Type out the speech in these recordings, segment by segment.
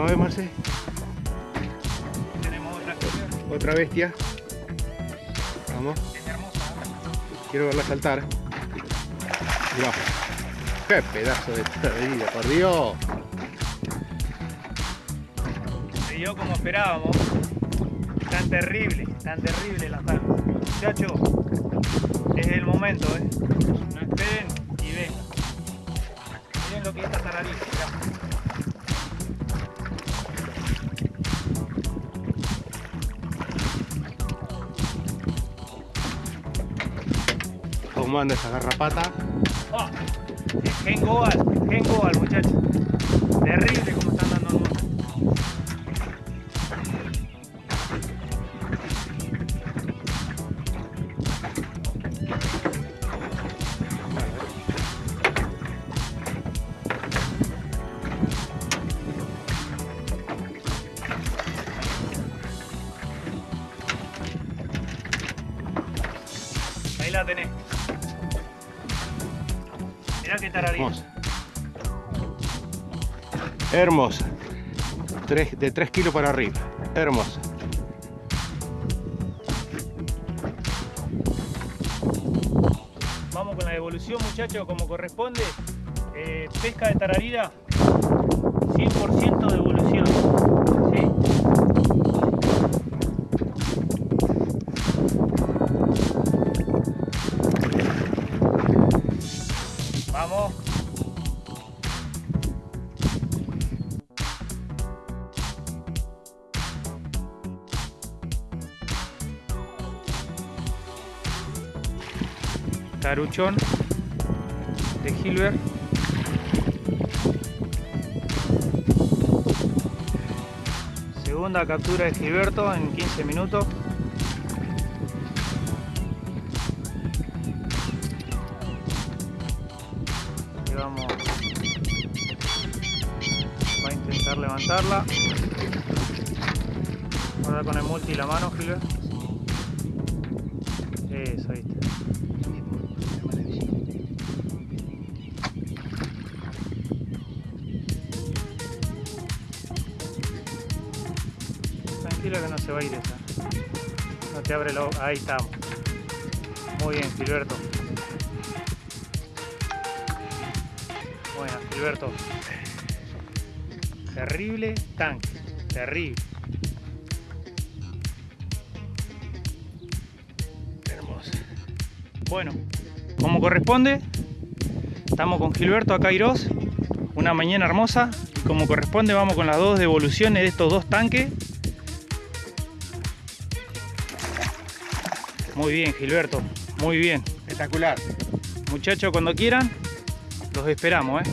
Marce. Tenemos otra Otra bestia. Vamos. Es hermosa. Quiero verla saltar. ¡Qué pedazo de tararira, por Dios! Se dio como esperábamos. Tan terrible, tan terrible la tarde. Muchachos, es el momento, ¿eh? ¿Cómo anda esa garrapata? Es Gen Goal, Gen Goal, muchachos. Terrible como están dando mundo. Ahí la tenés. Mirá qué tararita. Hermosa. Hermosa. Tres- de 3 kilos para arriba. Hermosa. Vamos con la devolución, muchachos, como corresponde. Eh, pesca de tararira, Vamos. Taruchón de Gilbert. Segunda captura de Gilberto en 15 minutos. Vamos. Va a intentar levantarla. Ahora con el multi la mano, Gilbert. Eso, ahí. Tranquilo que no se va a ir esa. No te abre lo. Ahí estamos. Muy bien, Gilberto. Bueno, Gilberto. Terrible tanque. Terrible. Hermosa. Bueno, como corresponde, estamos con Gilberto acá Irós, una mañana hermosa. Y como corresponde, vamos con las dos devoluciones de estos dos tanques. Muy bien, Gilberto, muy bien. Espectacular. Muchachos, cuando quieran, los esperamos. ¿eh?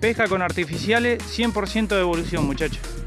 Pesca con artificiales, 100% de evolución, muchachos.